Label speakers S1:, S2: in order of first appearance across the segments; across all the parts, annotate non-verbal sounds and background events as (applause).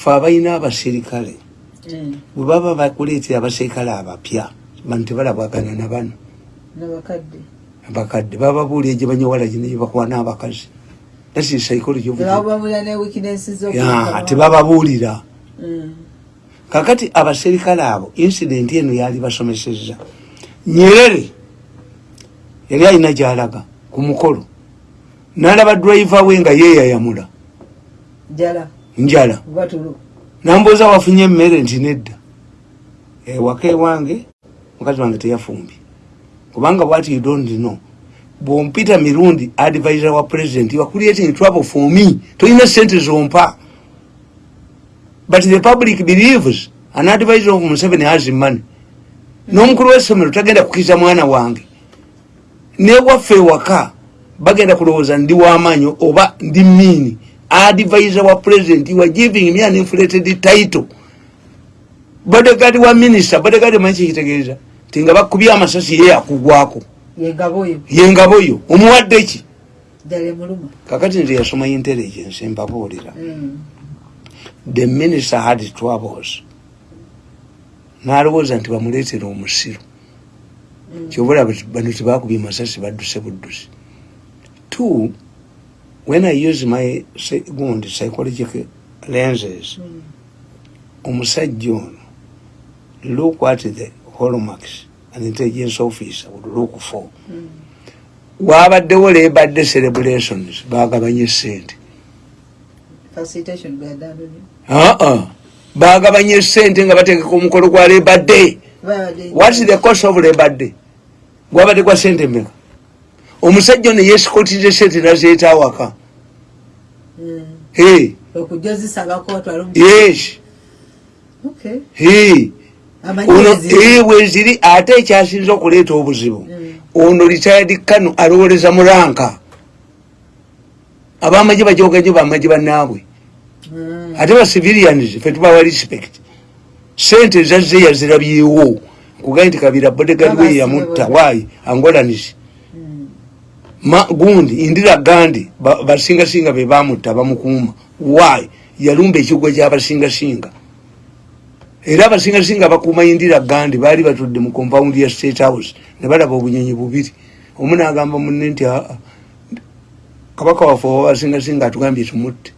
S1: fe abalina abaserikale
S2: Mm.
S1: bwe baba bakuleetera abaserikale abapya bano tebalabwagana na bano. Abakadde bababuulira gye banyowala gino gyebakwana abakazi that is psychology tebababuulira
S2: Mm.
S1: kakati abaserikale abo incident eno yali basomeseza nyerere yali alina gyalaga ku mukolo. Nalaba driver we nga yeeyayamula.
S2: Jala
S1: njala. Nambuuza wafunye emmere nti nedda. Ewaka ewange mukazi wange teyafumbye kubanga what you don't know bwompita mirundi advisor wa president you are creating trouble for me. Tolina sente zompa. But the public believes an advisor of museveni has money. N'omukulu w'essomero tagenda kukiza mwana wange. Newaffe ewaka bagenda kulowooza ndi w'amaanyi oba ndi miini advisor wa president you are giving me an inflated title. Bodegadi wa minister bodegadi manyi kikitegeeza ti nga bakubye amasasi ye akugwako.
S2: Yengabo yo
S1: yengabo yo omuwadde ki? Kakati nze yasoma intelligence mbabuulira.
S2: Mm.
S1: the minister had troubles. N'alowooza nti bamuleetera omusiru. Kyobula bano tebakubye masasi badduse buddusi. Two when i use my gundi psychological lenses
S2: Mm.
S1: omusajja ono look at the hallmarks an intelligence officer would look for.
S2: Mm.
S1: waabaddewo lebadde celebrations bagabanye sente
S2: bwadandoni
S1: aa bagabanye sente nga bategeka omukolo gwa lebadde
S2: babadde
S1: what is the cost of lebadde gwabadde gwa sente meka omusajja ono yesikotize sente nazeeta awaka. Ono
S2: weziri.
S1: ate ekyasinza okuleeta obuzibu.
S2: Mm.
S1: ono retired kano alowoleza mulanka abamagye bajogajo bamagye banaabwe
S2: Mm.
S1: ate ba civilians fe tubawa respect. Sente zazze yazirabyewo. Kugaye nti kabira bodegadi we yamutta. waayi angolanis. Ma- gundi indira gandi ba- basingasinga be bamutta bamukuuma. Waayi yalumba ekigwa kyabasingasinga era abasingasinga bakuuma indira gandi baali batudde mu compound ya state house ne balaba obunyonyi bubiri. Omu nagamba munne nti "Ah, ah, kabaka waffe oba basingasinga atugambye tumutte.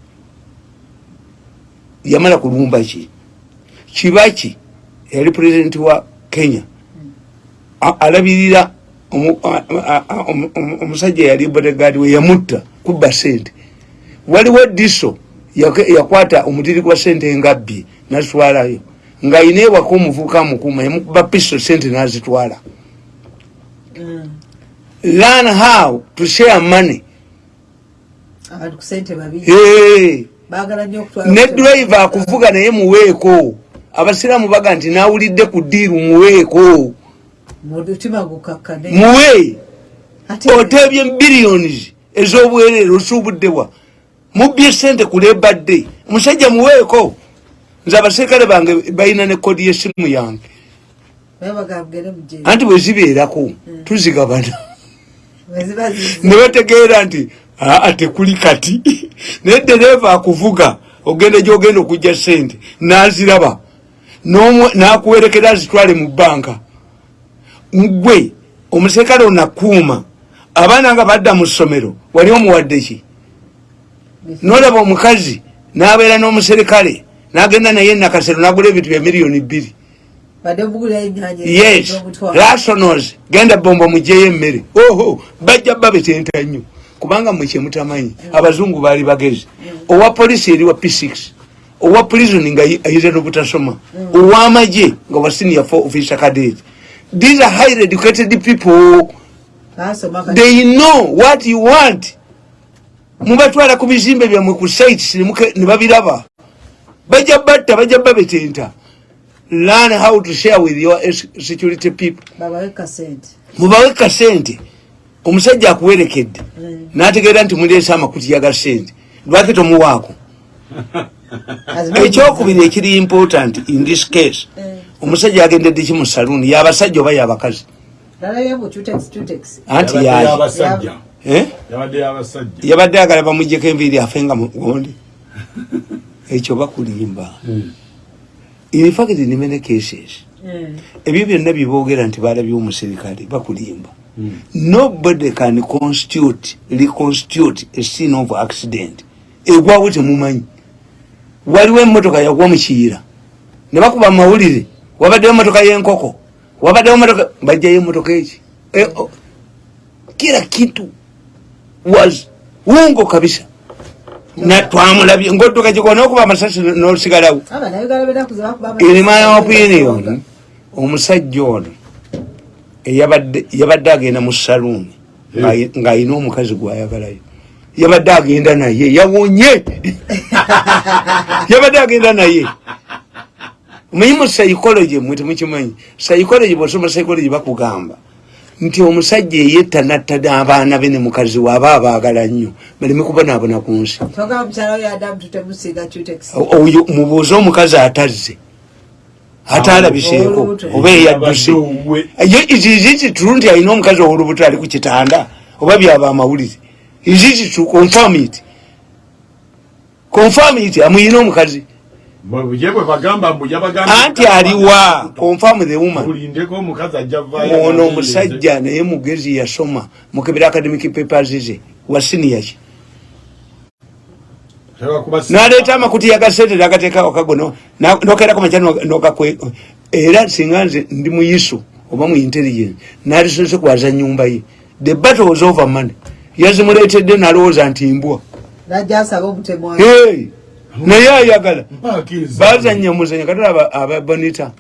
S1: Yamala kulumba ki? Kibaki yali pulezidenti wa kenya. Alabirira omusajja yali bodegadi we yamutta kubba sente waliwo diso yakwata omutiri gwa sente ngabbye nazitwalayo ng'ayina ewaka omuvubuka amukuuma yamukuba piso sente nazitwala.
S2: Mm.
S1: learn how to share money. Ne driver akuvuga naye muweeko. Abasiraamu baga nti nawulidde ku ddiiru muweeko muwe
S2: ate
S1: oteebye billions ez'obwereere osuubuddewa mubbye sente ku lebadde omusajja muweeko. Nze abaserikale bange balina ne kodi y'essimu yange. Anti bwe zibeerako tuzigabana. Ne bategeera nti aa tekuli kati. Naye dereeva akuvuga ogenda gyogenda okujja sente naziraba. N'akuwerekera azitwale mu bbanka gwe omuserikale onakuuma abaana nga badda mu ssomero wali omuwadde ki? Nolaba omukazi n'abeera n'omuserikale n'agenda naye nakasero n'agula ebintu bya miliyoni bbiri. Yes rasonos genda bombo mujeyo emmere. Oho bajja babetenta nnyo kubanga mwe kyemutamanyi abazungu baali bagezi. Owa polisi eri wa p6 owa prison nga yi- ayize n'obutasoma. Ow'amagye nga wa senior for officer cadet these are highly educated people. They know what you want. Mubatwala ku bizimbe byammwe ku sites ne babiraba. Bajja batta bajja babetenta. Learn how to share with your security people. Mubawe kasente omusajja akuwerekedde.
S2: Mm.
S1: n'ategeera nti muleese amakuti yaga sente. Lwaki tomuwaako? (laughs) Ekyokubiri ekiri important in this case.
S2: Eh,
S1: omusajja agendedde ki mu saluuni yabasajja oba yabakazi
S2: nalabye mu Tutex, Tutex.
S1: anti
S3: Yabadde
S1: Eh? agala bamujjeko enviiri afenga mugondi (laughs) ekyo bakulimba.
S3: Mm.
S1: in fact in many cases.
S2: Mm.
S1: ebyo byonna byeboogera nti balabye omuserikale bakulimba.
S3: Mm.
S1: nobody can constitute reconstitute a scene of accident. Egwawo temumanyi waliwo emotoka yagwa mukiyira ne bakuba mawulire wabaddewo emotoka yenkoko wabaddewo emotoka bajjayo emotoka eki? E, o, kila kitu was wungo kabisa. Na twamulabye ngaodduka gikona okuba amasasi nosigalawo
S2: abannayuganda benakuze bakuba
S1: in my opinion omusajja ono yabadde agenda mu saluuni ng'alina omukazi gwayagalayo yabadde agenda naye yawonye. (laughs) Yabadde agenda naye omanyi mu psychology mwe temukimanyi psychology bwosoma psychology bakugamba. Nti omusajja eyetta natta n'abaana be ne mukazi we aba abaagala nnyo. Baleme kubonaabona ku nsi.
S2: Oyo
S1: mubuuze omukazi atazze. Atalabiseeko.
S2: Olubuto.
S1: oba eyadduse.
S3: Abadde owuwe.
S1: izizitru nti alina omukazi owolubuto ali ku kitanda. Oba byaba amawulire. Izizitru confirm it. Confirm it. Amuyina omukazi anti aliwa confirm the woman. Ono omusajja naye mugezi yasoma. Mukebera academic papers ze. Wa siniyaki
S3: Tebakuba si-
S1: naleeta amakuti yagasente nagateeka wakago nokerako maca nogakwe era singa nze ndi muyisu oba mu intelligence nalisose kwaza nyumba ye. The battle was over money yazimuleetedde nalowooza nti mbwa naye ayagala. Bazanya muzanya katala aba- bonita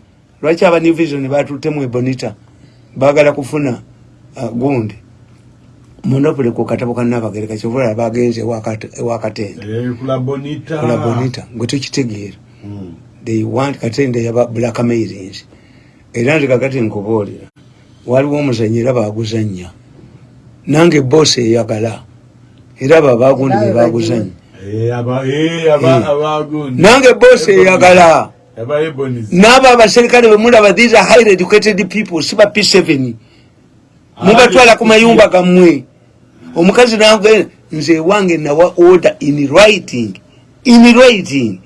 S1: lwaki aba new vision batutemu ebonita bagala kufuna uh, gundi. Monopole ku katabo kannabagereka kyovula bagenze ewakatende
S3: Eh, kula bonita.
S1: Kula bonita gwe tukitegeera
S3: Mm.
S1: they want katende yaba blackmailings era nze kakati nkubuulira waliwo omuzanyi era baguzanya nange bosi eyagala era abo abagundi
S3: Eh, aba- eh, aba-
S1: Eh. nange bosi eyagala. N'abo abaserikale bemulaba these are highly educated people si ba p7 mubatwala ku mayumba gammwe. Omukazi nange nze wange nawa order in writing. In writing.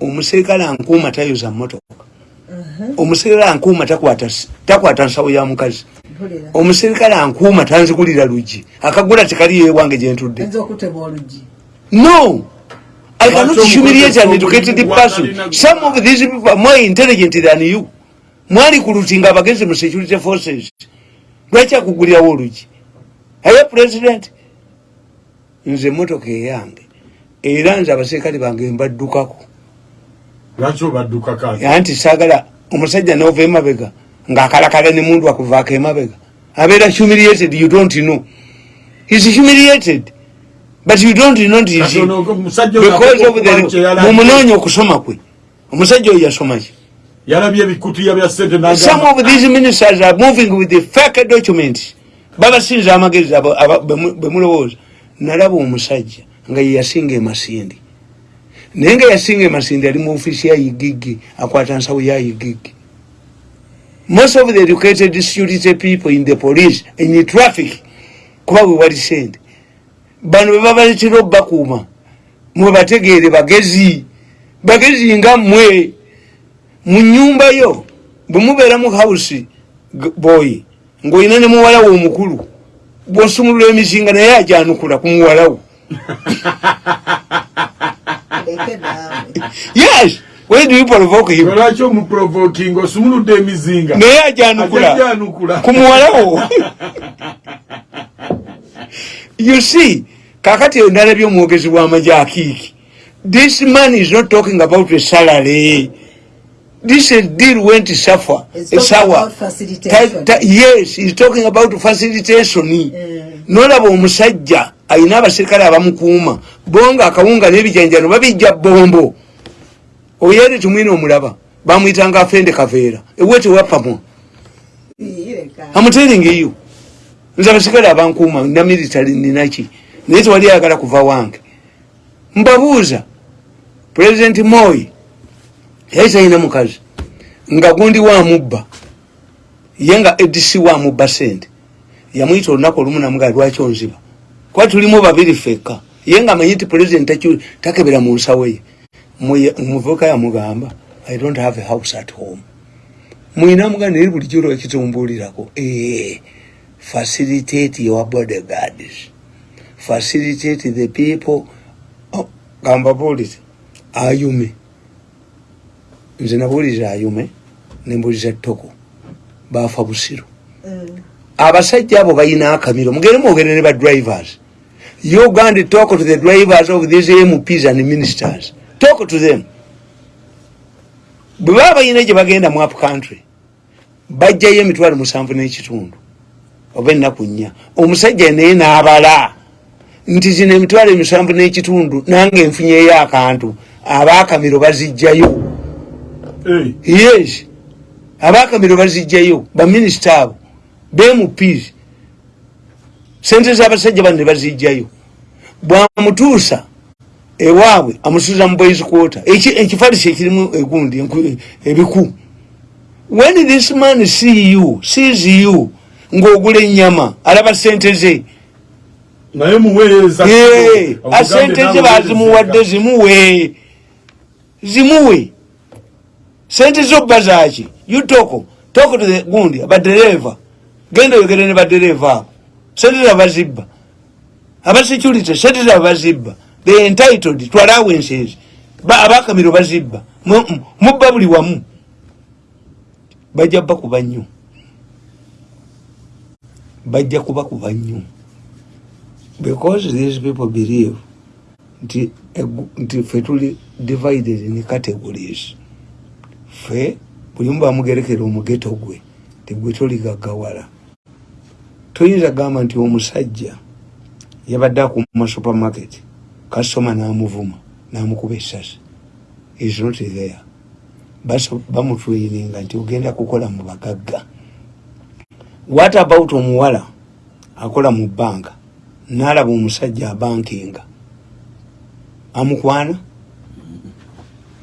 S1: Omuserikale ankuuma tayoza motoka omuserikale ankuuma takwata nsawo ya mukazi. Omuserikale ankuuma tanzigulira luggi. Akagula tekaliyo ewange gyentudde No, I cannot humiliate an
S3: omukozi
S1: educated
S3: wa-
S1: person. Some of these people are more intelligent than you. Mwali kulutinga abagenzi mu security forces. Lwaki akugulirawo olugi? Aye president. Nze motoka eyange. Era nze abaserikale bange mbaddukako.
S3: Lwaki obadduka kati?
S1: Anti saagala omusajja n'ova emabega ng'akalakala ne mundu akuvaako emabega. Abeera humiliated, you don't know. He's humiliated. But you don't know
S3: ono
S1: because of the
S3: yalabye.
S1: mumunoonya okusoma kwe. Omusajja oyo yasoma ki?
S3: Yalabye ebikutiya bya sente
S1: some
S3: n'agamba-
S1: of these ministers are moving with the fake documents babasinza amagezi abo- aba- bemu- bemulowooza nalaba omusajja nga yeyasinga emasindi naye nga yasinga emasindi ali mu ofiisi ya igigi akwata nsawo ya igigi. Most of the educated security people in the police in the traffic kuba bwe wali sente bano bebabaletera obbakuuma mwe bategeere bagezi. Bagezi nga mmwe mu nyumba yo bwe mubeera mu house g- boy ng'olina ne muwalawo omukulu bw'osumulula emizinga naye ajanukula ku muwalawo. Yes! Why do you provoke him?
S3: Lwaki omuprovoking osumuludde emizinga?
S1: Naye ajanukula ku muwalawo (laughs) you see kakati ndalabye omwogezi w'amagye akiiki this man is not talking about a salary. This deal went suffer
S2: It's
S1: a
S2: talking
S1: sour
S2: about facilitation.
S1: Ta- ta- yes he's talking about facilitation. Nolaba omusajja alina abaserikale abamukuuma bonga akawunga n'ebijanjano babijja bombo oyere tumwine omulaba bamwyitanga afende kaveera ewe tewapamwa you nze abasigale abankuuma na military ninaki naye tewali ayagala kuva wange. Mbabuuza president moi yali talina mukazi nga gundi wamubba ye nga edc wamubba sente yamwyita olunaku olumu namugaa lwaki onziba? Kuba tulimu babiri fekka ye nga amanyi nti president takebera mu nsawo ye. Muye- omuvubuka yamugamba i don't have a house at home. Mwina muganda eri bulijjo lwekitumbuulirako ee facilitate your bodyguards. Facilitate the people. Oh, gamba buulire ayume. Nze nabuulira ayume nembuulira toko baafa busiru. Abasajja abo balina akamiro. Mugere mwogere ne badrivers you gand talk to the drivers of these mps and ministers. Talk to them. Bwe baba balina gye bagenda mu up country bajjayo emitwalo musanvu n'ekitundu oba ennaku nnya. Omusajja naye n'abala. Nti zino emitwalo emisanvu n'ekitundu nange nfunyeyo akantu. Abaakamiro bazijjayo. Yes. Abaakamiro bazijjayo baminisita abo bmps sente z'abasajja bano ne bazijjayo. Bwamutuusa ewaabwe amusuza mu boys quarter. Eki- ekifalisi ekirimu egundi ebiku. When this man see you sees you ng'ogula ennyama alaba sente ze.
S3: Naye muweereza
S1: asente ze bazimuwadde zimuwe. Zimuwe. Sente zo bba zaki yutoko toko to the gundi abadereva genda oyogere ne badereva abo. Sente zaba bazibba abasecurity sente zaba bazibba the entitled to allowances. Ba- abakamiro bazibba. Mu- mubba buli wamu. Bajja bakuba nnyo bajja kubakuba nnyo. Because these people believe nti nti fe tuli divided in categories. Fe buli mu bamugerekera omugeto gwe tigwe toligagawala toyinza gamba nti omusajja yabadde akuma supermarket kasitoma namuvuma namukuba essasi. Is not there. Bamutraininga nti ogenda kukola mu bagagga what about omuwala akola mu banka? Nalaba omusajja abankinga amukwana?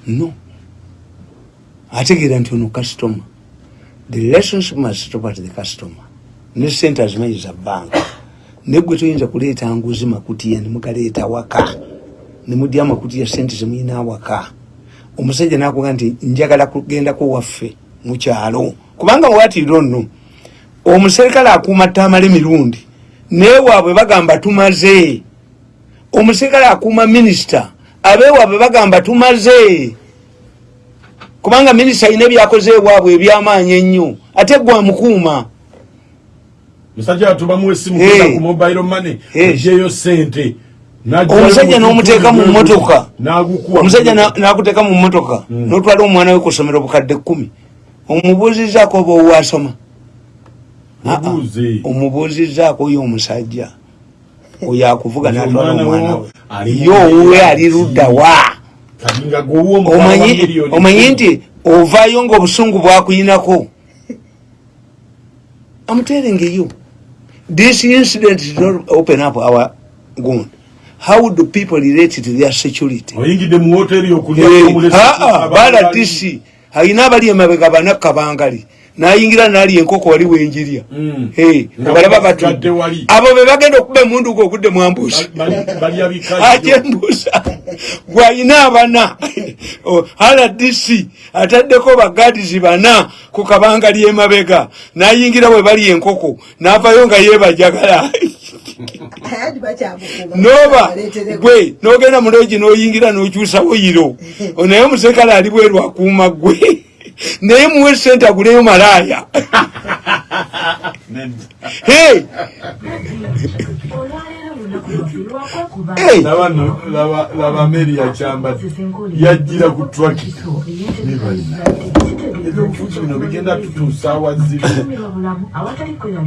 S1: No. Ategeera nti ono customer. The relationship must stop at the customer. Ne sente azimanyi za banka. Negwe toyinza kuleeta nguzi makutiya nemugaleeta waka. Nemudya amakutiya sente zemuyina waka omusajja nakuga nti njagala kugendako waffe mukyalo kubanga watiro nno omuserikale akuuma ttaamala emirundi newaabwe bagamba tumaze. Omuserikale akuuma minisita abeewaabwe bagamba tumaze. Kubanga minisita alina ebyakoze ewaabwe ebyamaanyi ennyo ate gwe amukuuma
S3: musajja atubamu kwenda ku mobile money ejeyo sente
S1: omusajja
S3: mu
S1: n'omuteeka mu
S3: n'agukuwa
S1: omusajja na- n'akuteeka mu mmotoka. N'otwala omwana we ku ssomero bukadde kkumi. Omubuuzizaako oba owasoma. Omubuuzizaako oyo omusajja. Oyo akuvuga n'atwala
S3: Omwana wo
S1: omwana we.
S3: ali
S1: ye
S3: mu
S1: owuwe
S3: myaka
S1: ali ludda wa?
S3: Kati nga gwewa omutwalo wa
S1: omanyi
S3: miliyoni
S1: omanyi
S3: kkumi.
S1: nti ovaayo ng'obusungu bwakuyinako? Amuterengeyo this incident did not open up our gun how do people relate to their security?
S3: Oyingidde mu woteri okulya
S1: Eh,
S3: omulesi
S1: aa
S3: abantu
S1: bala
S3: bali-
S1: disi alina abali emabega banakka bangali nayingira nali enkoko wali wenjirya.
S3: Mm.
S1: Eh,
S3: Nga
S1: balaba
S3: basigadde
S1: batudde
S3: wali.
S1: abo be bagenda okuba emundu gwe ogudde
S3: balya bikazi (laughs)
S1: ate embuusa gwalina abana. (laughs) Rdc ataddeko bagadizi bana ku kabanga lyemabega nayingira we bali enkoko. Navayo nga
S2: bakyamukuma (laughs)
S1: noba gwe nogenda mulogi noyingira nokyusawo yiro. Naye omuserikale ali bweru akuuma gwe naye muwe sente aguleyo malaaya Hey! Hey!
S3: laba meri yakyambadde yajjira ku twakita ebyobufuzi bino bigenda tutuusa awazibu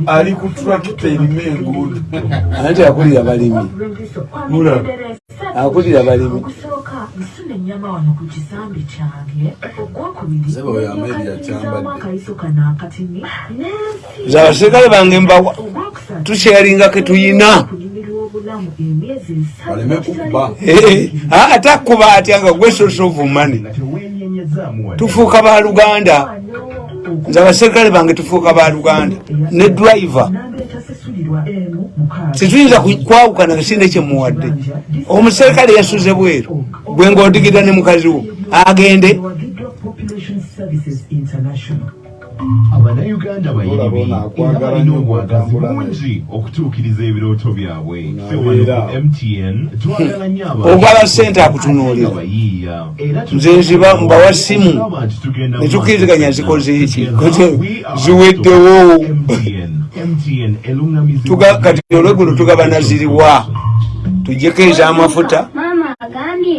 S3: ali ku twakita erimu enguudo
S1: anti akulira balimi. Akulira balimi.
S4: Nsuna ennyama wano ku kisambi kyange ogwokubiri akayiso kano akatini
S1: Nze abaserikale bange mbawa tusharinga ke tuyina.
S4: kunyumirwa obulamu emyezi
S3: Baleme kukuba.
S1: ate akuba atya nga gwe source of money? Tufuuka baluganda nze abaserikale bange tufuuka baluganda ne driver. Ku- kwawukana kasinde kyemuwadde omuserikale yasuze bweru. Gwe ngaodigida ne mukazi wo agende
S5: abannayuganda
S3: Olabona
S5: era balina obwagazi bungi okutuukiriza ebirooto byabwe ffe wano ku mtn twagala nnyo
S1: Ogwala ssente akutunuulira. Nze nziba mbawa simu.
S5: Tulaba nti tugenda mu
S1: Ne tukkiriziganya
S5: maaso
S1: zikoze iki?
S5: Together,
S1: Kote
S5: we are
S1: ziweddewo. Kati olweggulo tugaba naziriwa. tujjeko ez'amafuta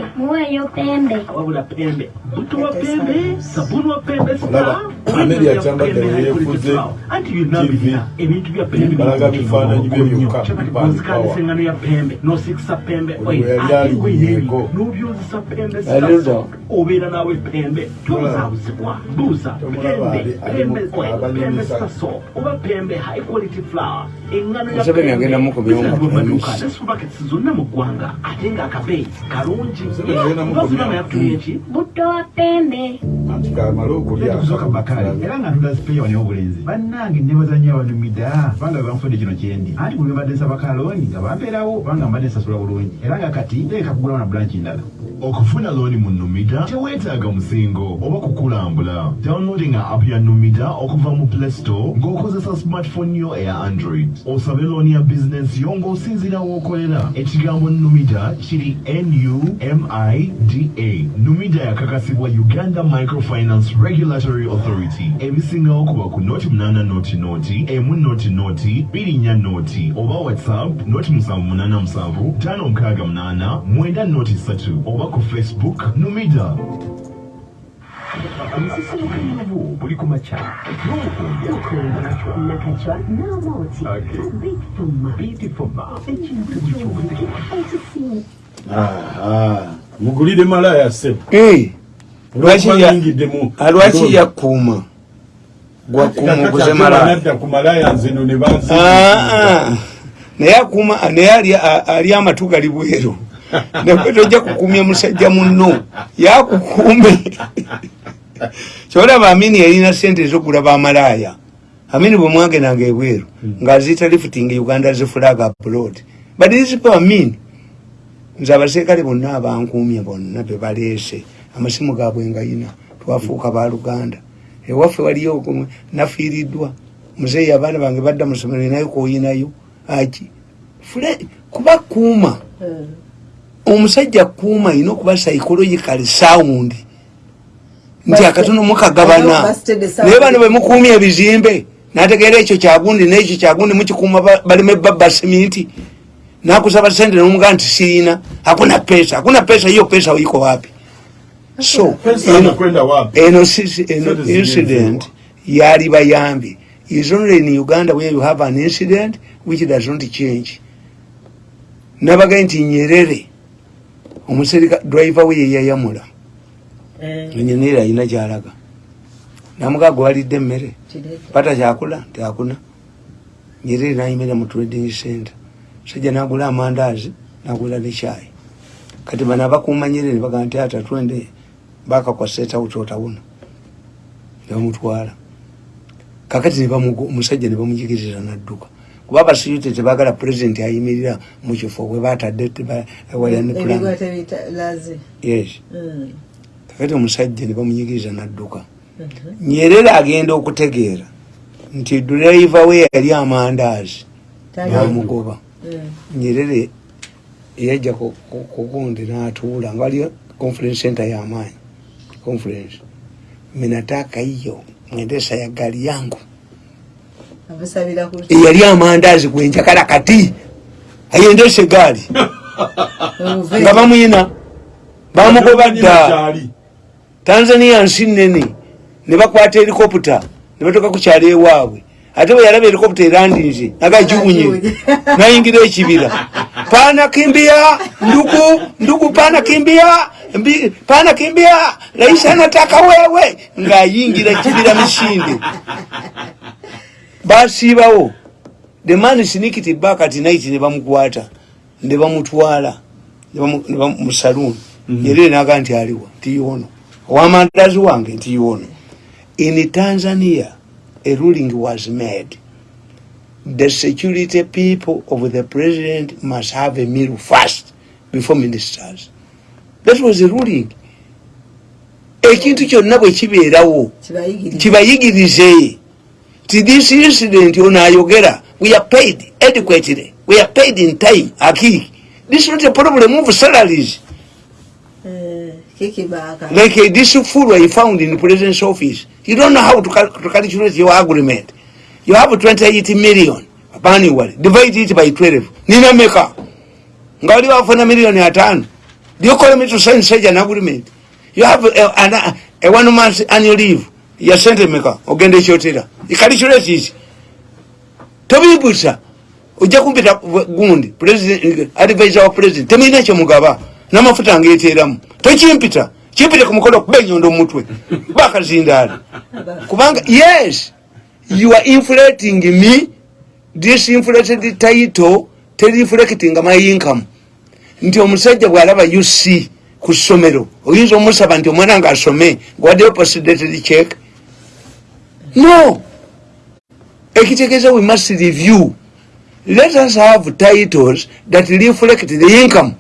S6: Mama agambye muweeyo pembe.
S7: wabula pembe butuwa pembe sabuni wa pembe
S3: Olaba, Ameri akyambadde yeefuze
S7: anti byonna
S3: TV.
S7: birina ebintu bya pembe
S3: Balaga bifaananyi bye byokka,
S7: bikuzikaliza engano ya pembe. Nosikisa pembe.
S3: Buli we yali aliyiyeeko.
S7: nobyozesa pembe
S1: Aliruda.
S7: obeera naawe pembe. Tobuzaabuzibwa buuza
S3: Tomulaba ali-
S7: pembe.
S3: ali
S7: pembe
S3: mu-
S7: oil pembe
S3: abanyumisa.
S7: saso oba pembe high quality flour engano ya
S1: Museveni agenda mu kubiyomba
S7: Bizibu mu maduuka
S1: premise.
S7: ne supermarkets zonna mu ggwanga ate ng'akabeeyi kalungi.
S3: Museveni agenda mu
S7: bafuna
S3: kubiyomba.
S7: yatumye ki
S6: Butto wa pembe.
S3: anti kamale okulya.
S8: Kusooka bakale era nga ntula sipeeya wani obulenzi. Bannange nebazanya abanumida kubanga banfudde kino kyendi anti buli mbadde nsaba kalooni nga bampeerawo kubanga mbadde nsasula bulungi. Era nga kati nteeka kugulawo na bulanki ndala
S5: okufuna looni mu numida teweetaaga musingo oba kukulambula. Downloading app ya numida okuva mu play store ng'okozesa smartphone yo eya android. Osabe looni ya bizinensi yo ng'osinziira w'okolera. Ekigambo numida kiri numida numida yakakasibwa uganda microfinance regulatory authority. Ebisingawo kuba ku noti 8 noti noti emu noti noti 24 noti oba whatsapp noti 787 56 mwenda noti 3 oba ku facebook numida
S7: omusisimukanyavu buli ku makya
S4: nakacwa n'amooti bitfuma
S7: bitifuma
S4: ekintu ky'obudde
S3: Aha. mugulire malaya sebo
S1: Eh, lwaki ya-
S3: Banyingiddemu.
S1: ah, lwaki yakuuma gwakuuma oguze malaya
S3: nadda ku malaya nzino ne bansi
S1: Ah, ah. naye akuuma naye ali- a- ali amatu gali bweru nakwe tojja kukuumya musajja munno. Yakukuume kyolaba amini yalina sente ezokugula bamalaaya amini bwe mwagendanga ebweru ng'aziyita lifting uganda zifulaga abroad. But people amini nze abaserikale bonna abankuumye bonna bebaleese amasimu gaabwe ngayina twafuuka baluganda ewaffe waliyo nafiiriddwa. Muzeeyi abaana bange badda mu somero nayo koyinayo aki? Fule kuba kuuma omusajja kuuma ayina okuba psychological sound. Nti akatono mukagabana. Naye bano bemukuumya ebizimbe. Nategeera ekyo kyagundi nekyo kyagundi mukikuuma ba- baleme babba siminti nakusaba sente nomugaa nti sirina hakuna pesa hakuna pesa hiyo pesa uiko wapi? So eno- eno incident yali bayambi. Is only in uganda where you have an incident which does not change. Nabaga nti nyerere omuserika driver we yeyayamula nyerere alina kyalaga namugaa gwalidde emmere. Pata kyakula tyakuna nyerere nayimira mu trading center. Sajja nagula amandaazi nagula ne kyayi kati bano abakuuma nyerere bagaa nti ata twende bakakwasetawo otawuna. Nebamutwala kakati omusajja nebamujigiriza nadduka kuba abasiyute tebagala pulezidenti ayimirira mukifo bwe batadde teba- ewalya ne omusajja nebamunyigiriza nadduka. Nyerere agenda okutegeera nti dureiva we yali amandaazi bamugoba
S2: Mm.
S1: nyerere yajja ku- ku- kugundi natuula nga waliyo conference center yamaanyi. Conference. Minataka hiyo mwendesa ya gari yangu eyali amandazi gwenjagala kati. Ayendese gaali
S2: Obuve-
S1: nga bamuyina bamugoba dda tanzania nsi nene ne bakwata helikopita ne batoka ku kyalo ewaabwe. Ate bwe yalaba helikopita erandinze nagagiwunye. (laughs) Nayingira ekibira. Pana kimbia ndugu ndugu pana kimbia mbi, pana kimbia rais anataka wewe. Ngayingira ekibira misinde (laughs) basiibawo the man sneaked back at night ne bamukwata ne bamutwala mu saloon. Nyerere naga nti aliwa nti yono owamandazi wange nti yono in tanzania a ruling was made. The security people of the president must have a meal first before ministers. That was the ruling. Ekintu kyonna bwe kibeerawo kibayigirize ti this incident ono ayogera we are paid adequately we are paid in time akiki this is not a problem of salaries
S2: Eh,
S1: like uh, this fool I found in the president's office. You don't know how to, cal- to calculate your agreement. You have 28 million annually. Divide it by 12. Nina meka. Ngawali wafuna million atano. Do you call me to sign such an agreement? You have a, a, a one month annual leave. Ya sente meka. Ogende chotera. Ikalculate it. Tobibusa. ojja kumpita gundi advisor wa president temulina kyomugaba n'amafuta ngeeteramu tokimpita kimpite ku mukono kuba enyondo mumutwe bakazindaala kubanga yes you are inflating me this inflated title tereflecting my income nti omusajja bw'alaba uc ku ssomero oyinza omusaba nti omwana nga asome gwaddeyo postdated check no! Ekitegeeza we must review. Let us have titles that reflect the income.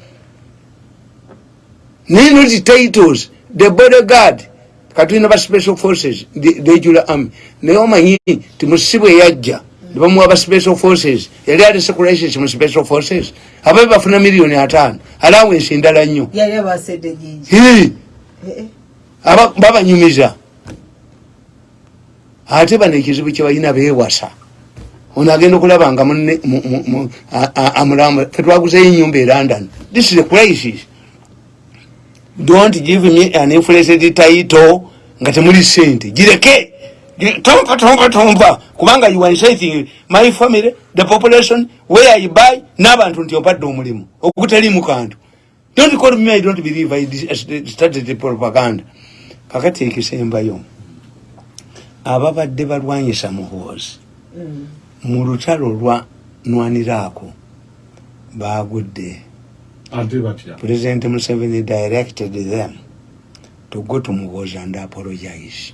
S1: Nino ti titles the bodyguard katulina ba special forces the the regular army naye omanyi ti musibu eyajja nebamuwa ba special forces yali ali seculations mu special forces ababe bafuna miliyoni ataano alawensi ndala nnyo.
S2: Yali abasedde gingi
S1: Hii,
S2: Eh, eh.
S1: aba- babanyumiza ate bano ekizibu kyebalina beewasa. Ono agenda okulaba nga amulamba fetwaguzeyo enyumba e london. This is a crisis. Don't give me an inflated title nga temuli sente gireke! Gi- tompa tompa tompa kubanga you are inciting my family the population where i buy n'abantu nti ompadde omulimu. Ogutalimu kantu. Don't call me i don't believe i started the propaganda. Kakati ekisembayo ababadde balwanyisa muhoozi.
S2: Mm.
S1: mu lutalo lwa nwaniraako bagudde president museveni directed them to go to muhoozi and apologize.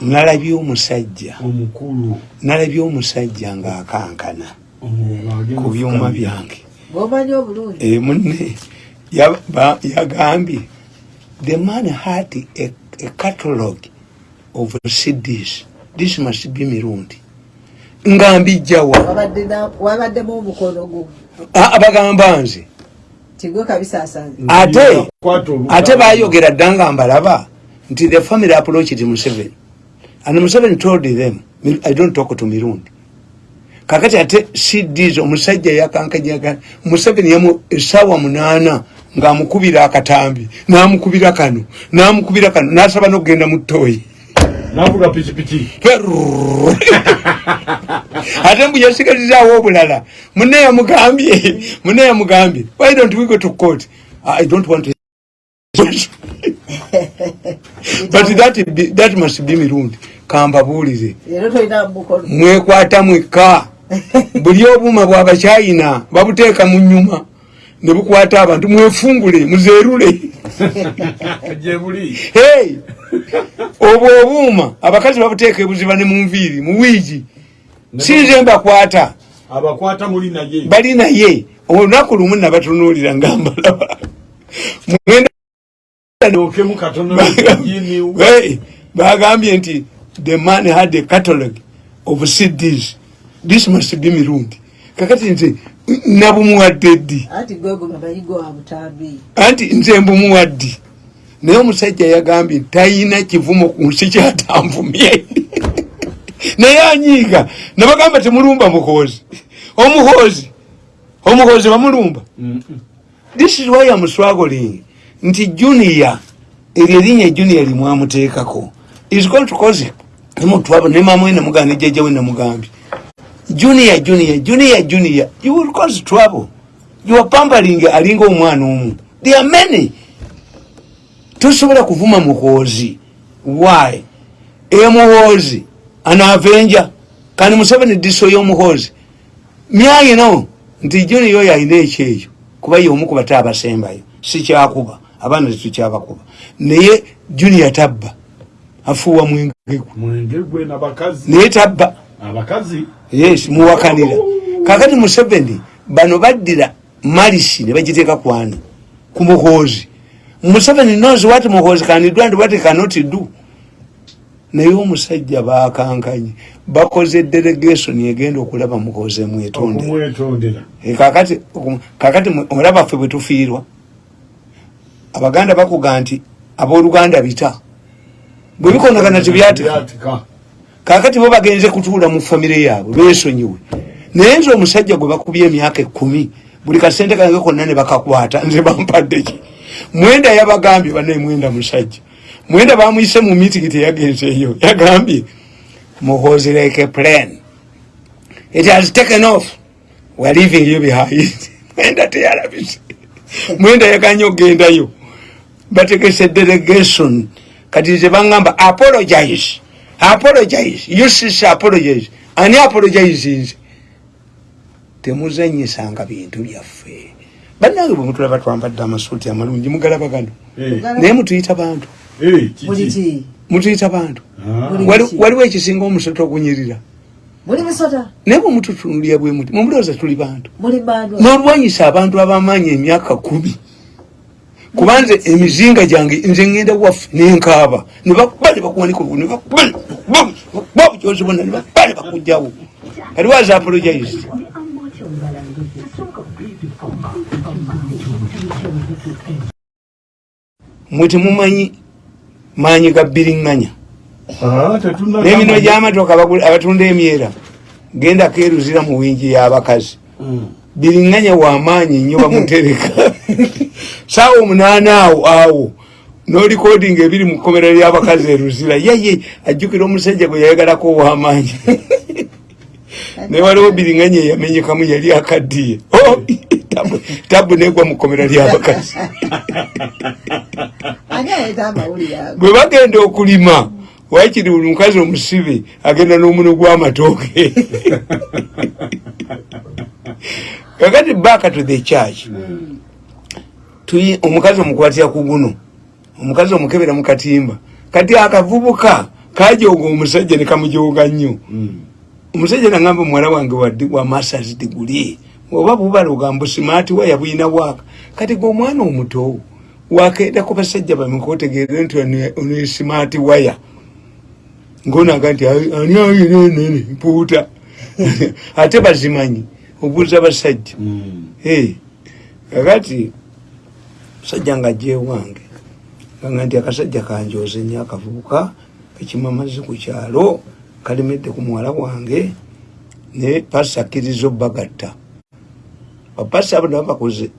S1: Nalabye omusajja. Nalabye omusajja ng'akankana ku byuma byange.
S2: Bwomanyi obulungi.
S1: E munne yagambye the man had a, a catalogue of cds this must be mirundi nga mbijjawa
S2: Wabadde na- wabaddemu omukono gwo.
S1: A- abagamba nze.
S2: Tigwe kabisaasaanya
S1: ate
S3: Kwata oluga-
S1: ate bayogera dda nga mbalaba nti the family approached museveni and museveni told them i don't talk to mirundi kakati ate cds omusajja yakankanyaga museveni yamu esaawa munaana ng'amukubira akatambi n'amukubira kano n'amukubira kano n'asaba n'okugenda mu ttooyi
S3: navuga pikipiki. (laughs)
S1: Ate mbu yasigalizaawo obulala. Munne yamugambye. Munne yamugambye. Why don't we go to court? I don't want to (laughs) but that, be, that must be mirundi
S2: mukono.
S1: Mwekwata mwekka. (laughs) Buli obuuma bwabachina babuteeka mu nyuma ne bukwata abantu mwefungule muzeerule. Obwo obuuma abakazi babuteeka ebuziba ne mu nviiri mu wiigi. Sinze mbakwata. Bali naye. Olunaku lumu nabatunuulira nga mbalaba (laughs) bagambye nti the man had a catalogue of cds. This must be mirundi kakati nze nabumuwadde ddi
S2: anti
S1: nze mbumuwaddi naye omusajja yagambye tayina kivumo ku nsi kyatanvumye (laughs) naye anyiiga nabagamba temulumba muhoozi. Omuhoozi omuhoozi bamulumba this is why am struggling. Nti junior eryo erinnya junior limwamuteekako. Is going to cause nemutwaba ne mama we nemugamba ne jjajja we nemugambye junior junior junior junior. You will cause trouble. You are pampering alinga omwana omu. There are many. Tosobola kuvuma muhoozi. Why? Emuhoozi anaavenja kandi museveni diso y'omuhoozi myayino nti joni yoyo ayina ekyeyo kuba yomu ku bate abasembayo sikyakuba abaana tetukyabakuba naye junior tabba. Afuuwa mwengegwe
S3: mwenge
S1: naye tabba.
S3: Abakazi
S1: yes muwakanira. Kakati museveni bano baddira malisi ne bagiteeka kwana ku muhoozi. Museveni knows what muhoozi can do and what cannot do? Naye omusajja bakankanye bakoze delegation egenda okulaba emwetondera
S3: okumwetondera.
S1: Eh, kakati okum- kakati mwe- olaba ffe bwe tufiirwa. Abaganda bakuga nti abooluganda bita. Bwe bikonagana tebyatika.
S3: Byatika.
S1: Kakati bo bagenze kutuula mu famire yaabwe besonyiwe. Naye nze omusajja gwe bakubye emyaka ekumi buli kasente kange konna ne bakakwata nze bampadde ki? Mwenda yabagambye banaye mwenda musajja. Mwenda bamuyise mu mitigi teyagenzeeyo yagambye muhozi like a plan. It has taken off. Weare leaving you behind mwenda teyalabise. Mwenda yaganye ogendayo bategese delegation. Kati nze baŋŋamba apologize apologize. Ucc apologize. Ani apologize. Nze temuzanyisanga bintu byaffe. Bannange bwe mutulaba twambadde amasuuti amalungi mugalaba gano?
S3: Eh,
S1: naye mutuyita bantu.
S3: Eh,
S1: mutuyita bantu.
S3: Ah.
S1: Waliwo ekisinga omusota okunyirira naye bwe mututunulira bwe muti mumulowooza tuli bantu. N'olwanyisa abantu abamaanyi emyaka kumi kuba nze emizinga gyange nze ngenda waffe nenkaaba nebakuba nebakuwanika olugu nebakuba bukyozi bonna nebakuba nebakugjawo kati waza apologize? Mwe temumanyi maanyi ga biriŋŋanya?
S3: Tetunagamba-
S1: n'emino gy'amatooka abagula- abatunda emyera genda keeruzira mu wingi y'abakazi.
S3: Mm.
S1: Biriŋŋanya wamaanyi nnyo bamutereka saawa (laughs) omunaana awo awo nolikodinga ebiri mu kkomera ly'abakazi eruzira yeye ajjukira omusajja gwe yayagalako owamaanyi (laughs) naye waliwo biriŋŋanya eyamenyekamu yali akaddiye. (laughs) Oh, tabu- tabu negwa mu kkomera ly'abakazi
S2: ani aleeta amawulire ago?
S1: Bwe bagenda okulima wakiri buli mukazi omusibe agenda n'omuno gw'amatooke kakati back to the church omukazi omukwatira ku guno omukazi omukebera mu katimba kati akavubuka kajooga omusajja ne kamujoga nnyo. Omusajja nagamba muwala wange wa masters degree oba bubala ogamba simaati waya buyina waaka kati gwe omwana omuto wakenda ku basajja bameka otegeere nti ono- simaati waya. Ngonaga nti "Ai- ani ayinenene mpuuta (laughs) ate bazimanyi obuuza basajja
S3: Mm.
S1: Eh, kakati musajja nga ajja ewange ganga nti akasajja kanjoze nnyo akavubuka kekimamazi ku kyalo kalemedde ku muwala wange ne pasa akkiriza obbagatta. Bapasa abo nabo bakoze.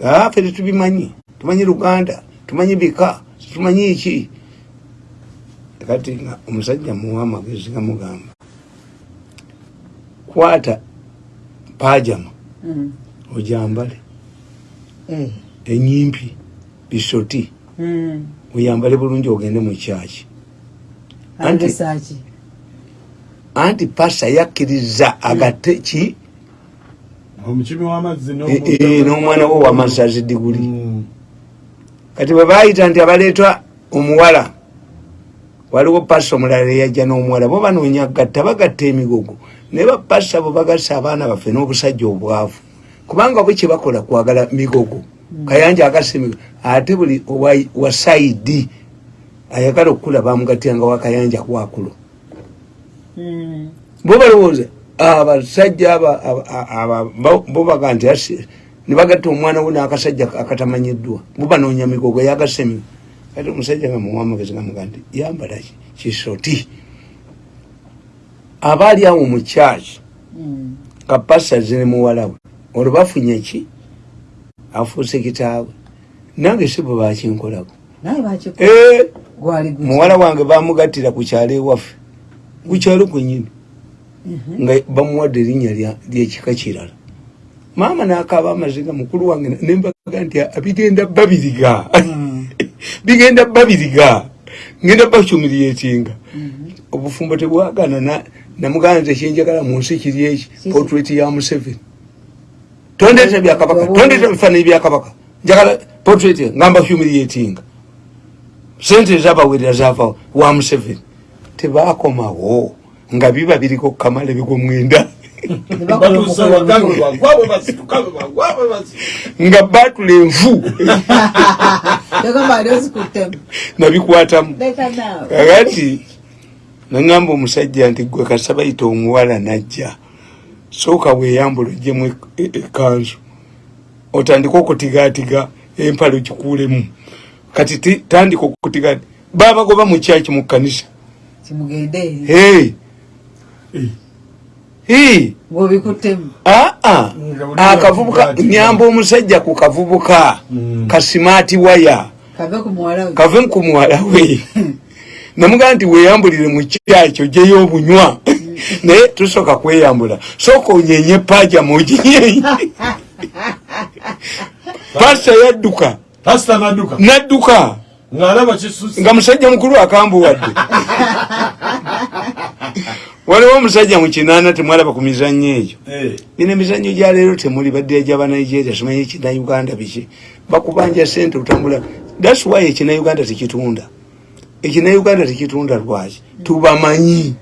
S1: Afe tetubimanyi. Tumanyi luganda? Tumanyi bika? Tumanyi ki? Kati nga omusajja muwa amagezi gamugamba kwata pajama
S2: Mm.
S1: ojambale
S2: Eh.
S1: enyimpi bisoti
S2: Mm.
S1: oyambale bulungi ogende mu kyaki Anti- anti pasa yakkiriza agate ki Eh, eh, n'omwana we wamasazi diguli
S3: Mm.
S1: kati bwe bayita nti abaleetwa omuwala waliwo pasa omulala eyajja n'omuwala bo banoonya gatta bagatta emigogo. Naye bapasa bo bagasa abaana baffe n'obusajja obwavu. Kubanga bwe kyebakola kwagala migogo. Kayanja agasa emigogo ate buli wa saidi ayagala okukula bamugattiranga wakayanja kwakulo
S2: Mm.
S1: bo balowooza abasajja aba- aba- aba- bo- bo baga nti asi- ne bagatta omwana we n'akasajja akatamanyiddwa. Bo banoonya migogo yagasa emigogo kati omusajja nga muwa amagezi gamuga nti yambala ki- kisoti. Abaali awo mu kyaki
S2: Mm.
S1: nga pasa zine muwala we. Olwo bafunye ki? Afuuse kitaawe. Nange si bwe bakinkolako Eh, muwala wange bamugattira ku kyalo ewaffe. Ku kyalo kwenyini
S2: Mhm.
S1: nga bamuwadde erinnya lyekika kirala. Maama n'akaaba amaziga mukulu wange ne- nembaga nti "Ah, bigenda babiriga.
S2: Mm.
S1: Bigenda babiriga ngenda bakyumiriyetinga
S2: Mhm.
S1: obufumbo tebwagana na- namugamba nti ekyenjagala mu nsi kiri eki
S2: Kiki?
S1: portrait ya museveni. Tondeeta byakabaka tondeeta bifaananyi byakabaka. Njagala portrait ngamba humiliatinga sente ezabawerera zava wa museveni tebakomawo nga biba biriko kamala
S3: bagwabe basituka
S1: nga batula envu.
S2: ozikuttemu (laughs) (laughs)
S1: nabikwatamu kakati naŋŋamba omusajja nti gwe kasabayita omuwala najja. Sooka bweyambula ogjemu ekanzu otandika okutigaatiga empale okikuulemu. Kati ti- tandika okutiga babagoba mu kyaki mu kkanisa?
S2: Kimugende. Eri
S1: Hey. Hey.
S2: ng'obikuttemu
S1: aa
S3: Nga
S1: akavubuka
S3: buli
S1: nyamba omusajja ku kavubuka. Kasimaati waya
S2: kave ku muwala we. (laughs)
S1: Namugaa nti weeyambulire mu kyakyo ogyeyo obunywa. (laughs) Naye tusooka kweyambula. Sooka onyenye paaja muginyenye (laughs) pasita yadduka.
S3: Nadduka?
S1: Nga musajja mukulu akambuwadde. Waliwo omusajja mu kinaana temwalaba ku mizannyo egyo.
S3: Eh,
S1: bino emizannyo gya leero temuli badde gyaba nigeria simanyi ekinauganda biki? Bakubanja sente otambula thats why ekinauganda tekitunda ekinauganda tekitunda lwaki tubamanyi.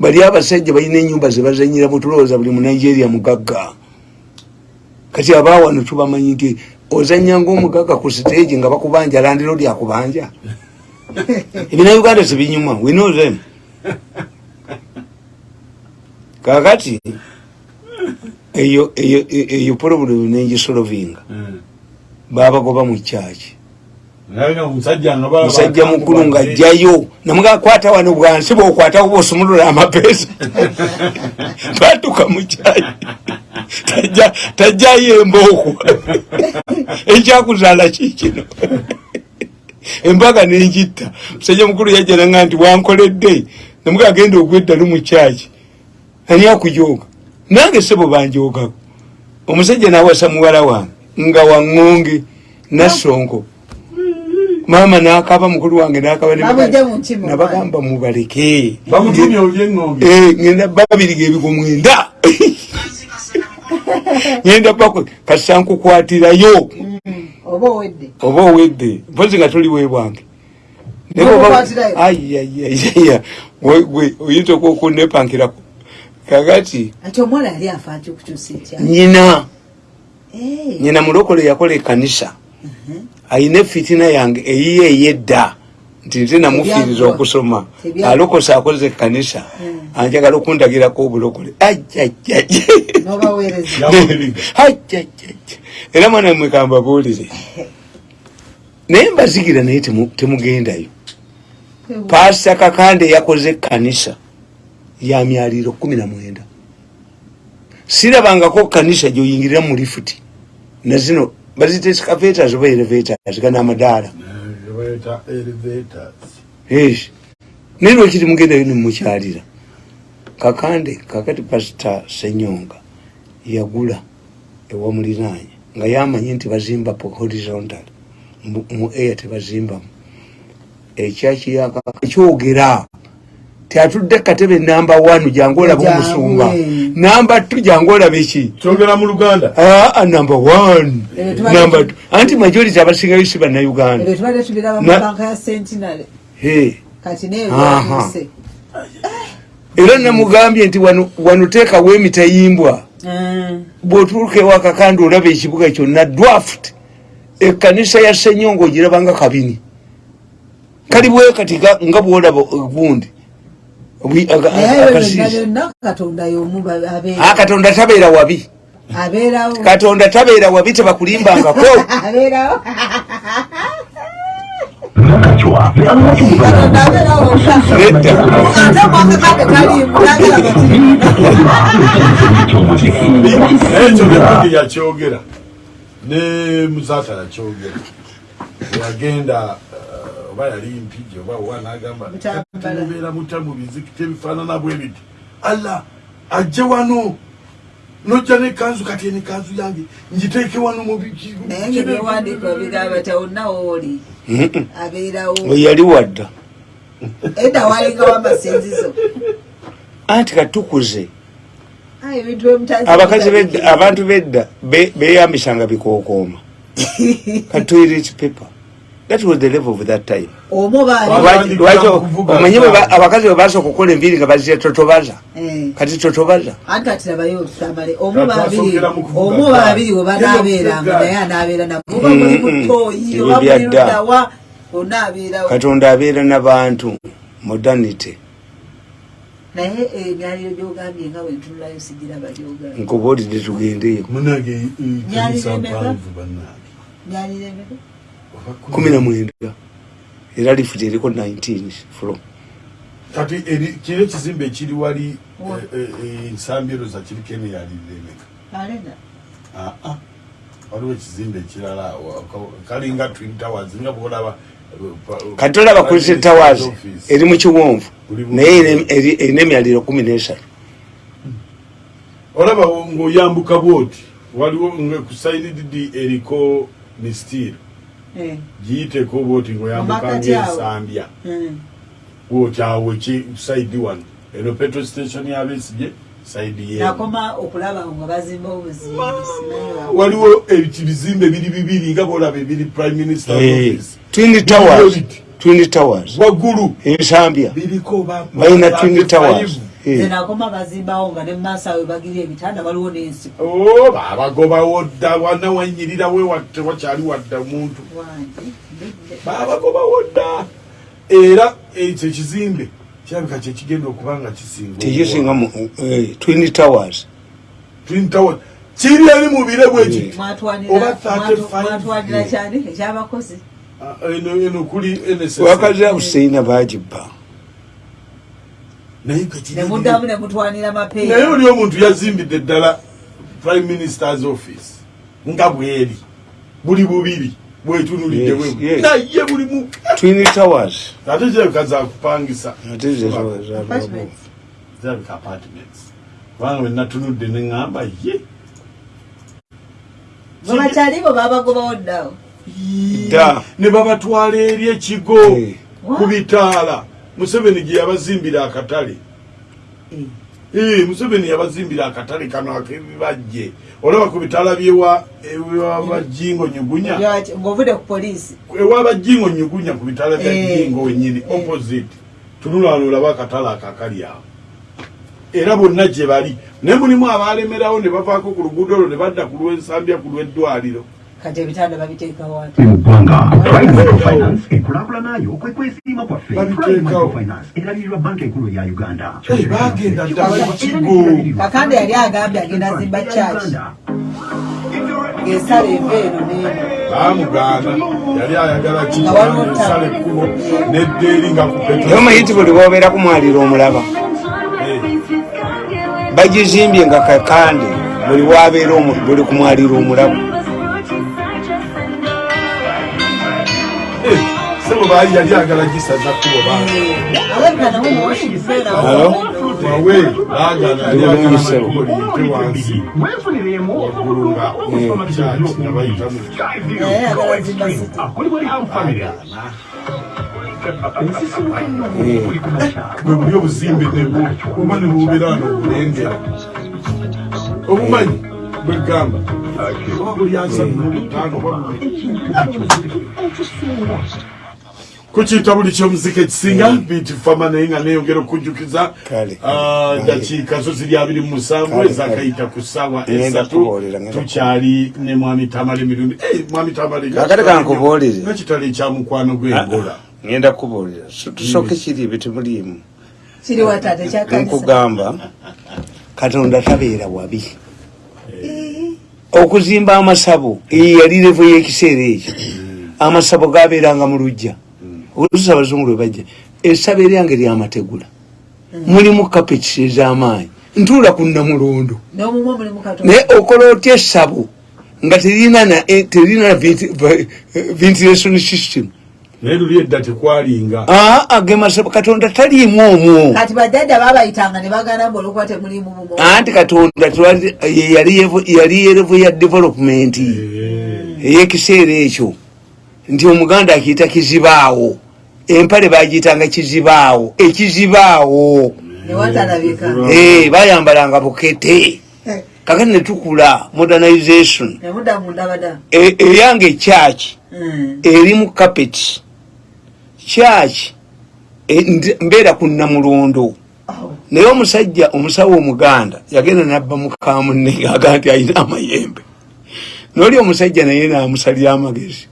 S1: Bali abasajja balina enyumba zebazanyiramu tulowooza buli munigeria mugagga. Kati abawano tubamanyi nti ozanya ngaomugagga ku stage nga bakubanja landiro lyakubanja (laughs) ebinauganda tebinyuma we know them. Kakati eyo eyo eyo problem nengisolovinga
S3: eh.
S1: babagoba mu kyaki
S3: Naye omusajja nga baba
S1: musajja mukulu
S3: badde.
S1: ngaajjayo namugakwata wano bwansi bwokwatako bosumulula amapeesa twatuka (laughs) mu kyaki Tajja- tajjayo embooko. Ekyakuzaala kikino embaga nenjitta musajja mukulu yajja nanga nti wankoledde. Namuga agenda ogweddalu mu kyaki ani akujooga? Nange sebo banjoogako omusajja nawasa muwala wange nga waŋŋonge nasonko maama nakaba mukulu wange nakaba nabagamba mubaleke. Eh, ngenda babiriga ebigo mwenda. (laughs) Ngenda bako kasankukwatirayo.
S2: Oba owedde.
S1: Oba owedde. Mpozi nga toli webwange ayayaya oyinza okunepankirako kakati. Nyina
S2: Eh,
S1: nyina mulokole yakola ekanisa ayina efitina yange eyiye eyedda nti nze namufiiriza okusoma. Alokose akoze ekanisa anjagala okundagirako obulokole. (laughs) Era mwana mwekamba buulire naye mbazigira naye temu- temugendayo. Pasita kakande yakoze ekanisa ya myaliro kumi na mwenda. Sirabangako kanisa gyoyingirira mu lifuti. Nazino bazita escavators oba elevators gana amadaala naye lwekiri mugendayo nemukyalira kakande kakati pasita senyonga yagula ewamulinaanya nga yamanye nti bazimba horizontal. Mu air tebazimbamu. Ekyaki kyogera tiatudde katebe namba one jangu olaba omusumba.
S2: Eh.
S1: namba two jangu olaba eki?
S3: Kyogera mu luganda.
S1: Aa namba one.
S2: Eh, tubadde-
S1: namba two. Anti majority abasingayo si bannayuganda
S2: wayuse
S1: era namugambye nti wano teekawo emitayimbwa bw'otuuka ewaka kandi olaba ekibuga kyonna dwaft ekkanisa ya senyongo ogirabanga kabini. Kali bwekati ga- nga bwolaba gundi
S2: katonda
S1: Ah, katonda tabeera wabi. Katonda tabeera wabi tebakulimbangako. (laughs)
S3: Ekyo bepigi yakyogera? Ne musata yakyogera. Yagenda eh, oba yali mpigi oba wa nagamba temubeera mutya mu bizikiti ebifaanana bwe biti. Alla ajje wano. Nojja nekanzu kati eno ekanzu yange ngiteeke wano mu biki
S2: naye ngaebyewandiika bigamba tawonnawo oli abeerawo.
S1: Yali wadda.
S2: Edda walingawo amasinzizo
S1: anti katukuze abakazi abantu bedda be- beyambisanga bikokooma (laughs) katoilet paper that was the level of that time
S3: Lwaki-
S1: omanyi abakazi bwe basooka okukola enviiri nga bazira totobaza
S2: Eh.
S1: kati totobaza
S2: Kati babiri
S3: asokera mu kuvuga
S2: omwo
S3: gaali.
S2: babiri we banaabeeranga
S3: Gaali.
S2: naye anaabeera nabo muba muli mutoyi
S1: Ebyo
S2: oba muli
S1: byadda.
S2: ludawa onaabeerawo
S1: katonda abeera n'abantu modernity
S2: naye emyaliro gyogambye nga bwentunulayo sigiraba gyogambye
S1: nkubuulidde tugendeyo
S3: eh,
S2: Nyaliremeka?
S1: Kumi na mwenda era lifuti eriko 19 flo
S3: kati eri- kino ekizimbe ekiri wali
S2: Wa-
S3: eh, eh, eh, nsambiro za kiriko eno yaliremeka
S2: alena
S3: aa waliwo ekizimbe ekirala kalinga twin towers nga bwolaba
S1: kati tolaba kulise towers eri mu kiwonvu naye eri- eri- erina emyaliro kumi nesatu.
S3: Olaba ng'oyambuka bwoti waliwo ku sayinididi eriko mistiiro
S2: Eh,
S3: giyiteko bwoti
S2: mm.
S3: bwoti awo ki saidi wano? Eno petrol station ye.
S2: Nakoma okulaba nga bazimba obuzimbi
S3: waliwo ebizimbe biri bibiri nga bolaba ebiri prime minister
S1: Eh,
S3: office.
S1: Twin towers. Twin towers.
S3: Waggulu.
S1: Ensambya balina
S3: ba-
S1: twin towers. Eh.
S2: Zenakoma bazimbawo nga ne mumaaso awe bagirya ebitanda waliwo n'ensiko
S3: Oh, babagobawo dda wana wanyirira we watte wakyali wadda omuntu. Babagobawo dda era ekyo ekizimbe kirabika kyekigenda okuba nga kisinga
S1: tekisinga mu eh, twin towers.
S3: Twin tower kiri eri mu bire bweki Oba
S2: mwatu-
S3: 35.
S2: mwatwanira kyani? Ekyabakozi.
S3: Ah, eno kuli NSS.
S1: wakazi abuseina bagibba
S2: nemuddamu nemutwanira
S3: naye
S2: mapeera.
S3: Oli omuntu yazimbidde ddala prime ministers office nga bweri. Buli bubiri bwetunulidde bwe naye buli mu ate kirabika zakupangisa zirabika apartments. kubanga bwenatunudde neŋŋamba ye.
S2: Babakyalibo babagobawo ddawo
S1: Dda.
S3: ne babatwala eri ekigo ku bitaala museveni gye yabazimbira akatale. Eh, museveni yabazimbira akatale kano akebibajje. Olaba ku bitaala byewa ewabajingo nyugunya.
S2: Ng'ovudde ku poliisi.
S3: Ewabajingo nyugunya ku bitaala bya
S2: Eh.
S3: jingo wenyini opposite. Tunulano olaba akatale akakali awo. Era bonna gye bali. Naye mulimu abalemerawo ne bavaako ku luguudo olwo ne badda ku lw'ensambya ku lw'eddwaliro
S2: kati ebitanda babiteekawo ate
S8: mu ggwanga prime microfinance enkulaakulanayo kwe kwesiima kwaffe microfinance erabirirwa banka enkulu eya uganda.
S3: Eh,
S2: kakande yali agambye agenda zimba church. Ng'esala eva eno n'eno
S3: baamugaana yali ayagala kisala ekkubo neddeeri nga ku
S1: naye omanyi ti buli bwobeera kumwalira omulaba. Bagizimbye nga kakande buli wabeera buli kumwalira omulaba
S3: sebo baali yali ayagala gisaza kkubo
S2: alabika nawe muwashington
S1: Hello?
S3: bawe baagana yali
S1: Ndi
S3: ayagala
S1: bulungi sebo.
S3: kkubo liyite wansi.
S8: Mwefuniremu
S3: waggulu nga kyaki nga bayitamu
S2: naye agala zimba city
S8: kuli buli ham family
S3: bwe buli obuzimbe nebwo oba ne bubeera wano obulengera obumanyi bwegamba oba buli asatu mubutaano oba kukiyita buli kyomuzika ekisinga biti fama naye nga neyongera okujjukiza ah, dakiika zo ziri abiri mu musanvu ezakayita ku ssaawa
S1: Ngenda
S3: esatu tukyali ne mwami tamale emirundi Eh, mwami tamale
S1: Kakati kankubuulire.
S3: nakitale ekyamukwano gw'engola
S1: ngenda kubuulira tusooke kiri ebyo temuliimu
S2: kyakanisa
S1: nkugamba katonda tabeera wabi. Okuzimba amasabo yali revo y'ekiseera ekyo. Amasabo gabeeranga mu lujja oluusi abazungu lwe bajja essabo eryange lyamategula mulimu kapekisi ez'amaanyi. Ntuula ku namulondo
S2: n'omumwa mulimu katonda.
S1: Naye okola otya essabo nga terina na eh, eh, ventilation system.
S3: Naye luli edda tekwalinga.
S1: Aa ge masabo katonda taliimu omwo.
S2: Kati bajjajja babayitanga ne bagana mbu olwokuba temulimu bumo
S1: anti katonda yali yevo- yali yerevo ya development. Ey'ekiseera ekyo. Nti omuganda akiyita kizibaawo empale bagiyitanga kizibaawo ekizibaawo.
S2: Watalabika.
S1: Eh, bayambalanga bukete. Kakati netukula modernization.
S2: Mundabada
S1: E- eyange church
S2: Mm.
S1: eri mu carpet. Church e, ndi- mbeera ku namulondo. Naye omusajja omusawo omuganda yagenda nabba mukamunne aga nti alina amayembe. Noli omusajja naye namusalira amagezi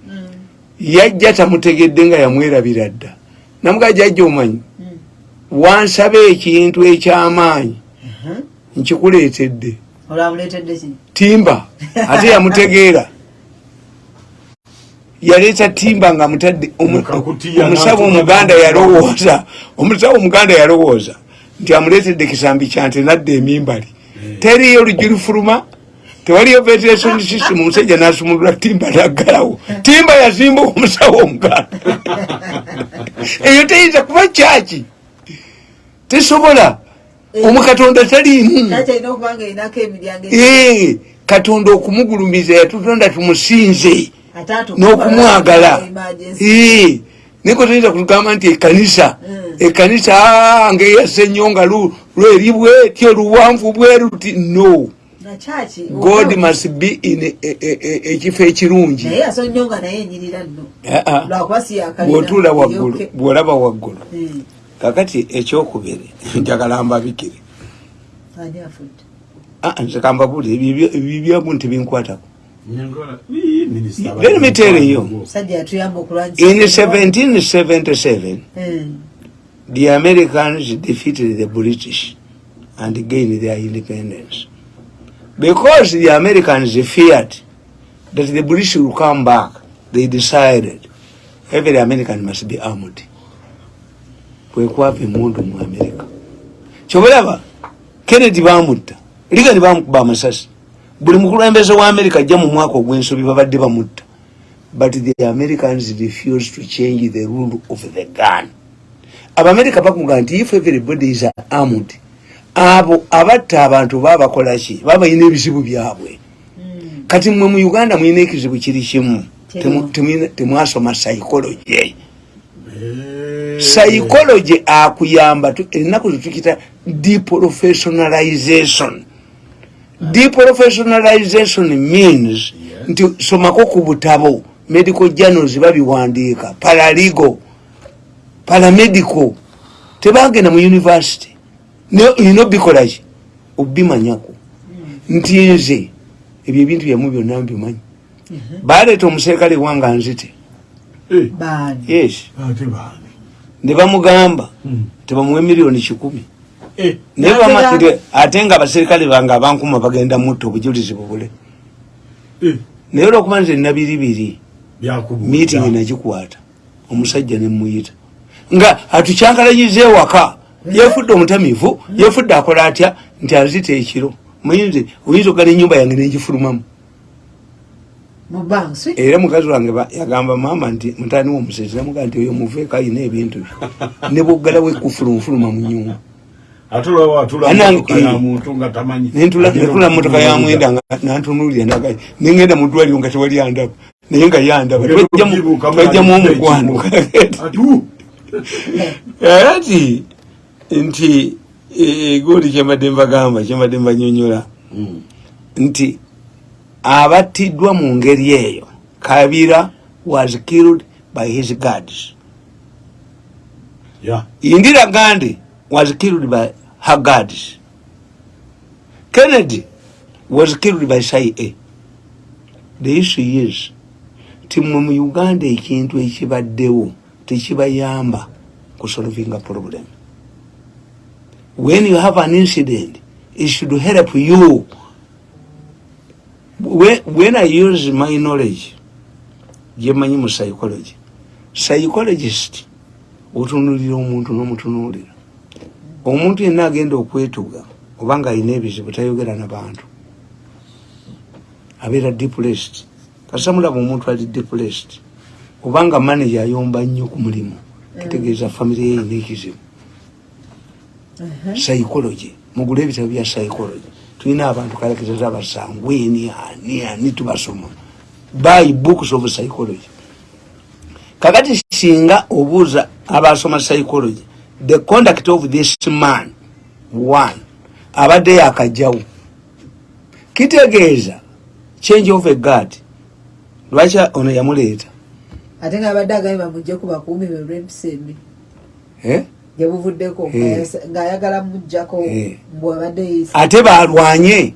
S1: yajja tamutegedde nga yamwerabira dda. Namuga jajja omanyi wansaba ekintu ekyamaanyi nkikuleetedde.
S2: Olwamuleetedde ki
S1: timba (laughs) ate yamutegeera. Yaleeta timba nga mutadde omusawo omuganda
S3: mu-
S1: yalowooza omusawo omuganda yalowooza nti amuleetedde kisambi kyante nadda emimbali teriyo lujulifuluma tewaliyo ventilation system omusajja nasumulula timba naggalawo timba yazimba omusawo omuganda eyo teyinza kuba kyaki? Tesobola. Omukatonda taliimu. Katonda okumugulumiza yatutonda tumusinze n'okumwagala. niko toyinza kutugamba nti ekanisa
S2: Mm.
S1: ekanisa ngaeyasa ennyo nga lu- lweri bwetyo luwanvu bweruti no god must be in ekifo ekirungi
S2: nno
S1: Ah, ah. bw'otuula waggulu bw'olaba waggulu
S2: Mm.
S1: kakati ekyokubiri (laughs) njagala mbabikire Ah, nze kambabuli ebibyamu nti binkwatako Let me tell you. in 1777
S2: Mm.
S1: the Americans defeated the British and gained their independence. Because the Americans feared that the British will come back, they decided every American must be armed. Kwekwapa emundu mu America. Kyobulaba Kennedy bamutta, Reagan bamukuba amasasi. Buli mukulembeze wa America ajja mu mwaka ogw'ensobi babadde bamutta. But the Americans refused to change the rule of the gun. abamerika bakuga nti if everybody is armed abo abatta abantu babakolaki babalina ebizibu byabwe. Kati mwe mu uganda mulina ekizibu kiri kimu. Temwasoma psychology. Psychology akuyamba tu- ennaku zetukita deprofessionalization. Deprofessionalization means nti somako ku butabo medical journals babiwandiika paraligo paramedical. Tebagenda mu university ino bikolaki obimanyako nti nze ebyo ebintu byamu byonna mbimanyi. Baleeta omuserikale wanga nzite.
S3: Eh,
S1: yes. Ne bamugamba
S3: Mm.
S1: tebamuwe miliyoni kikumi.
S3: Eh,
S1: naye ate nga abaserikale bange abankuma bagenda mutta obujulizi bubule.
S3: Eh,
S1: naye olwokuba nze nabiribiri meeting nagikwata omusajja nemuyita nga atukyankalanyiza ewaka yefudde omutamiivu yefudde akola atya? Nti azita ekiro. Muyinze oyinza okugala enyumba yange negifulumamu
S2: mu bansi?
S1: Era mukazi wange ba- yagamba maama nti mutani womusezi namugaa nti oyo muveeko ayina ebintu bye. Ne bwoggalawo ekufulumufuluma mu nyumba nentula netula mumotoka ya mwenda nga nantunulira ndaga nengenda mu ddwaliro nga tewali andaba naye nga yandaba. Twajjamu- omukwano
S3: uh,
S1: ati nti e- egundi kyembadde mbagamba kyembadde mbanyonyola. Nti abattiddwa mu ngeri eyo kabira was killed by his guards. Indira gandhi was killed by her guards. Kennedy was killed by cia the issue is ti mwe mu uganda ekintu ekibaddewo tekibayamba kusolvinga problem when you have an incident it should help you. When, when i use my knowledge gyemanyi mu psychology. Psychologist otunulira omuntu n'omutunuulira. Omuntu yenna agenda okwetuga obanga alina ebizibu tayogera nabantu abeera depressed. Kasamulaba omuntu ali depressed obanga manager ayomba nnyo ku mulimu kitegeeza famire ye erina ekizibu psychology. Mugule ebitabo bya psychology. Tulina abantu kalekezeza abasangweni ani ani tubasoma. Buy books of psychology. Kakati singa obuuza abasoma psychology the conduct of this man one abadde yakajjawo kitegeeza change of a guard lwaki ono yamuleeta?
S2: Ate nga abadde agambye bamugje ku bakuumi be olw'empisa embi
S1: eh?
S2: gyebuvuddeko
S1: Eh.
S2: ng'ayagala mujjako
S1: Eh.
S2: mbwabadde yisa
S1: ate balwanye